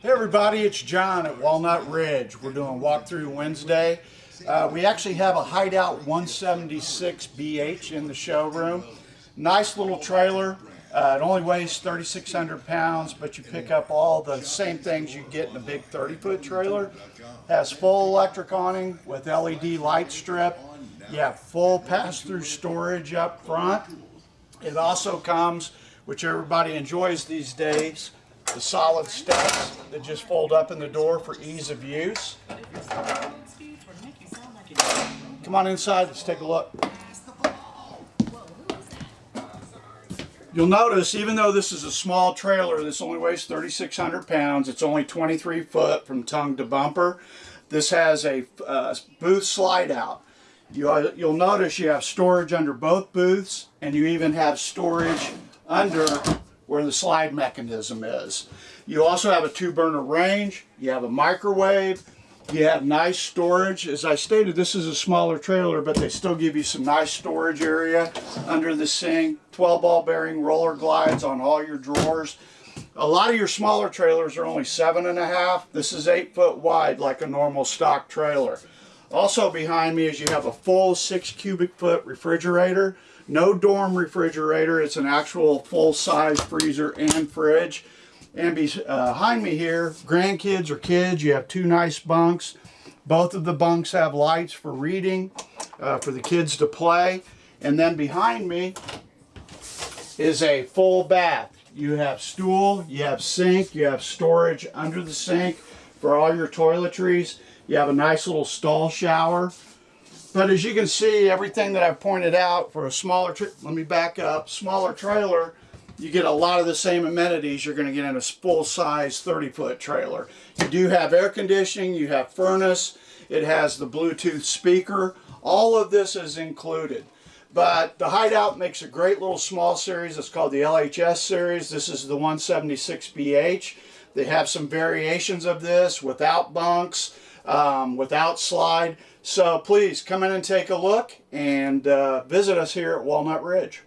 Hey everybody, it's John at Walnut Ridge. We're doing Walkthrough Wednesday. Uh, we actually have a Hideout 176BH in the showroom. Nice little trailer. Uh, it only weighs 3,600 pounds, but you pick up all the same things you get in a big 30-foot trailer. Has full electric awning with LED light strip. You have full pass-through storage up front. It also comes, which everybody enjoys these days, the solid steps that just fold up in the door for ease of use. Come on inside, let's take a look. You'll notice, even though this is a small trailer, this only weighs 3,600 pounds, it's only 23 foot from tongue to bumper. This has a uh, booth slide out. You, uh, you'll notice you have storage under both booths, and you even have storage under where the slide mechanism is. You also have a two burner range, you have a microwave, you have nice storage. As I stated, this is a smaller trailer, but they still give you some nice storage area under the sink. 12 ball bearing roller glides on all your drawers. A lot of your smaller trailers are only seven and a half. This is eight foot wide like a normal stock trailer. Also behind me is you have a full six cubic foot refrigerator. No dorm refrigerator. It's an actual full size freezer and fridge. And behind me here, grandkids or kids, you have two nice bunks. Both of the bunks have lights for reading, uh, for the kids to play. And then behind me is a full bath. You have stool, you have sink, you have storage under the sink for all your toiletries. You have a nice little stall shower. But as you can see, everything that I've pointed out for a smaller, let me back up, smaller trailer, you get a lot of the same amenities you're going to get in a full-size 30-foot trailer. You do have air conditioning, you have furnace, it has the Bluetooth speaker. All of this is included. But the Hideout makes a great little small series. It's called the LHS series. This is the 176BH. They have some variations of this without bunks, um, without slide. So please come in and take a look and uh, visit us here at Walnut Ridge.